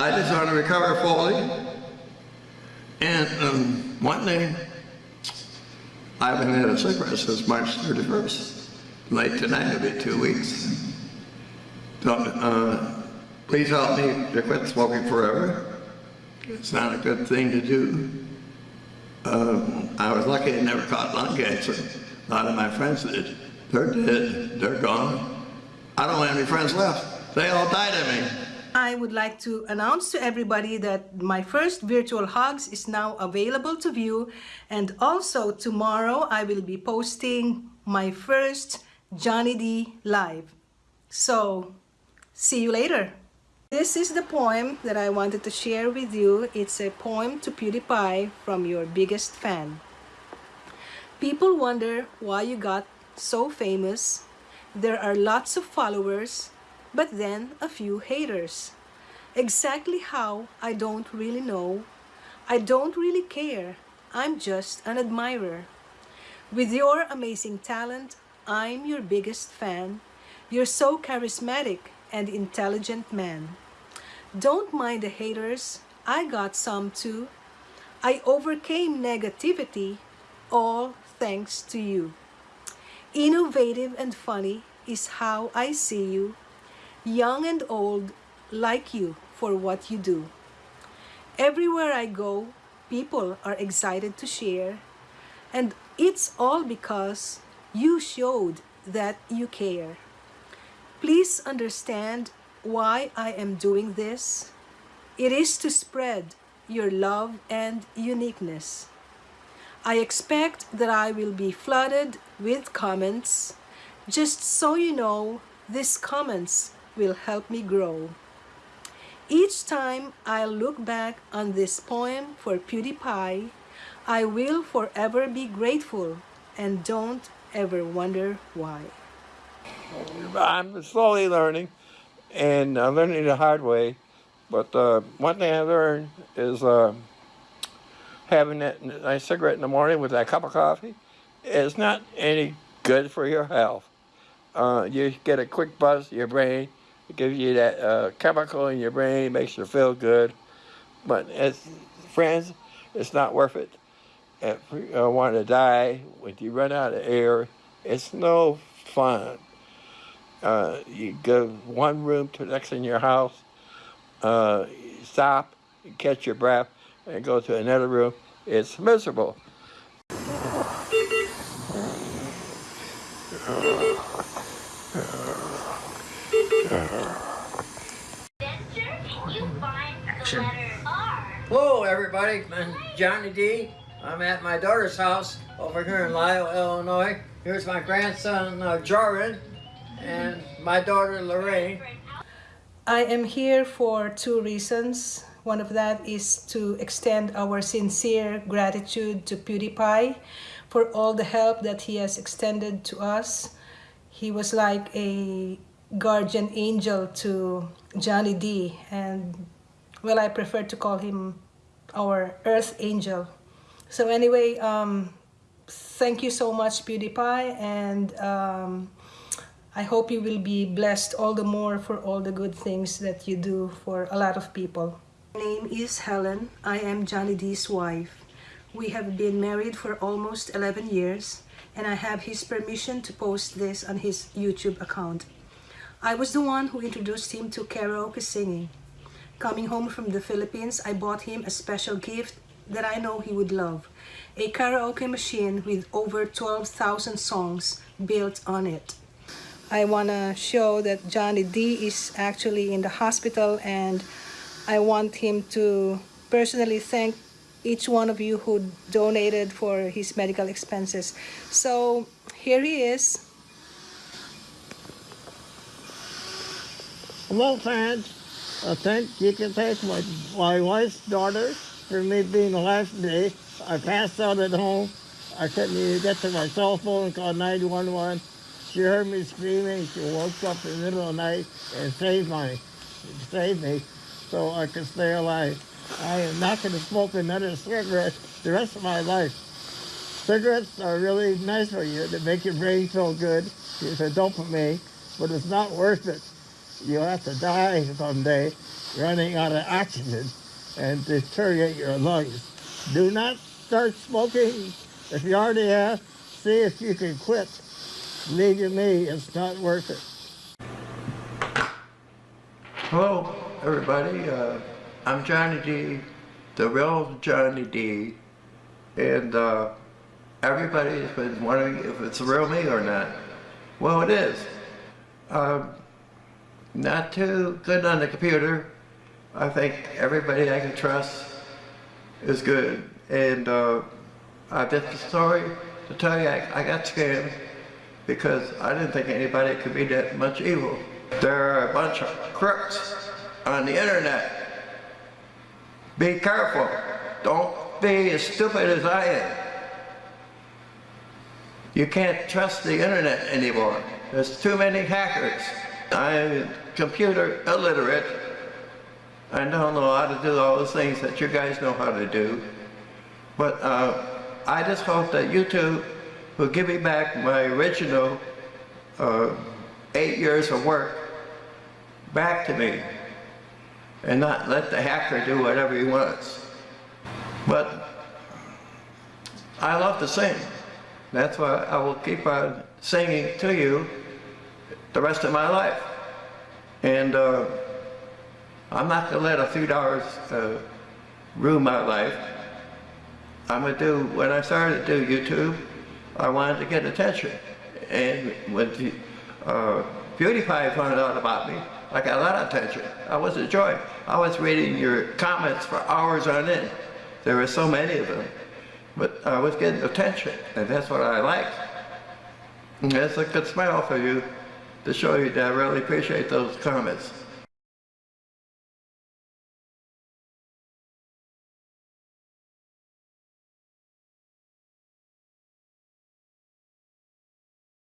I just want to recover fully. And um, one day, I haven't had a cigarette since March 31st. Late tonight, it'll be two weeks. So, uh, please help me to quit smoking forever. It's not a good thing to do. Uh, I was lucky I never caught lung cancer. A lot of my friends did. They're dead. They're gone. I don't have any friends left. They all died of me. I would like to announce to everybody that my first virtual hugs is now available to view and also tomorrow I will be posting my first Johnny D live. So see you later. This is the poem that I wanted to share with you. It's a poem to PewDiePie from your biggest fan. People wonder why you got so famous. There are lots of followers but then a few haters. Exactly how, I don't really know. I don't really care. I'm just an admirer. With your amazing talent, I'm your biggest fan. You're so charismatic and intelligent man. Don't mind the haters, I got some too. I overcame negativity, all thanks to you. Innovative and funny is how I see you young and old, like you for what you do. Everywhere I go, people are excited to share, and it's all because you showed that you care. Please understand why I am doing this. It is to spread your love and uniqueness. I expect that I will be flooded with comments. Just so you know, these comments will help me grow. Each time I look back on this poem for PewDiePie, I will forever be grateful and don't ever wonder why. I'm slowly learning and I'm learning the hard way. But uh, one thing I learned is uh, having that nice cigarette in the morning with that cup of coffee is not any good for your health. Uh, you get a quick buzz your brain it gives you that uh, chemical in your brain, makes you feel good. But as friends, it's not worth it. If you uh, want to die, when you run out of air, it's no fun. Uh, you go one room to the next in your house, uh, stop, catch your breath, and go to another room. It's miserable. Action. Hello, everybody. I'm Johnny D. I'm at my daughter's house over here in Lisle, Illinois. Here's my grandson, uh, and my daughter, Lorraine. I am here for two reasons. One of that is to extend our sincere gratitude to PewDiePie for all the help that he has extended to us. He was like a guardian angel to Johnny D and well I prefer to call him our earth angel so anyway um, thank you so much PewDiePie and um, I hope you will be blessed all the more for all the good things that you do for a lot of people. My name is Helen. I am Johnny D's wife. We have been married for almost 11 years and I have his permission to post this on his YouTube account. I was the one who introduced him to karaoke singing. Coming home from the Philippines, I bought him a special gift that I know he would love. A karaoke machine with over 12,000 songs built on it. I want to show that Johnny D is actually in the hospital and I want him to personally thank each one of you who donated for his medical expenses. So here he is Hello, fans. Uh, I think you can thank my, my wife's daughter for me being the last day. I passed out at home. I couldn't even get to my cell phone and call 911. She heard me screaming. She woke up in the middle of the night and saved, my, saved me so I could stay alive. I am not going to smoke another cigarette the rest of my life. Cigarettes are really nice for you. They make your brain feel good. It's a dopamine, but it's not worth it. You'll have to die someday running out of oxygen and deteriorate your lungs. Do not start smoking. If you already have, see if you can quit. You me, it's not worth it. Hello, everybody. Uh, I'm Johnny D, the real Johnny D, and uh, everybody's been wondering if it's real me or not. Well, it is. Um, not too good on the computer. I think everybody I can trust is good. And uh, I have a story to tell you. I, I got scammed because I didn't think anybody could be that much evil. There are a bunch of crooks on the internet. Be careful. Don't be as stupid as I am. You can't trust the internet anymore. There's too many hackers. I'm computer illiterate. I don't know how to do all those things that you guys know how to do. But uh, I just hope that YouTube will give me back my original uh, eight years of work back to me and not let the hacker do whatever he wants. But I love to sing. That's why I will keep on singing to you the rest of my life. And uh, I'm not going to let a few dollars uh, ruin my life. I'm going to do, when I started to do YouTube, I wanted to get attention. And when the, uh, found out about me, I got a lot of attention. I was a joy. I was reading your comments for hours on end. There were so many of them. But I was getting attention, and that's what I like. And that's a good smile for you to show you that I really appreciate those comments.